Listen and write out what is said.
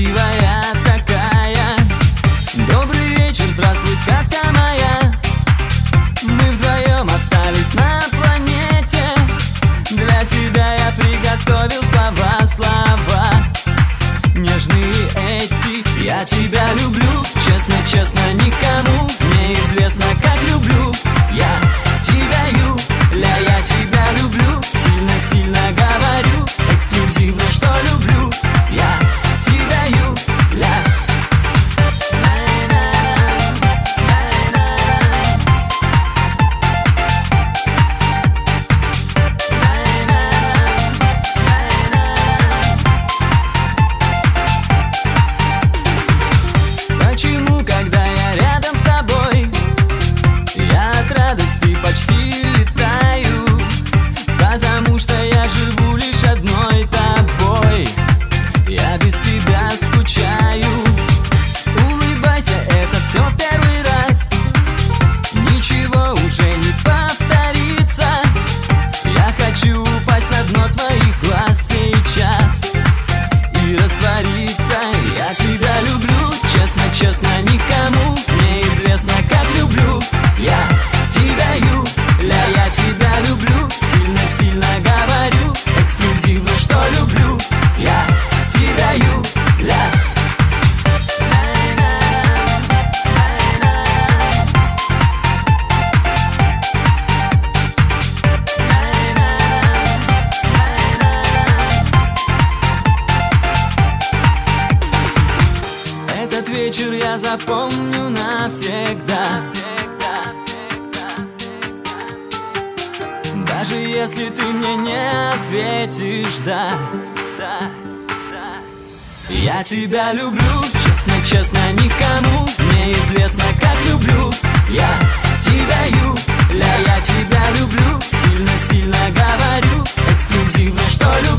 красивая такая. Добрый вечер, здравствуй, сказка моя Этот вечер я запомню навсегда. Даже если ты мне не ответишь, да. Я тебя люблю, честно, честно, никому Мне известно, как люблю Я тебя, Юля, я тебя люблю Сильно-сильно говорю, эксклюзивно, что люблю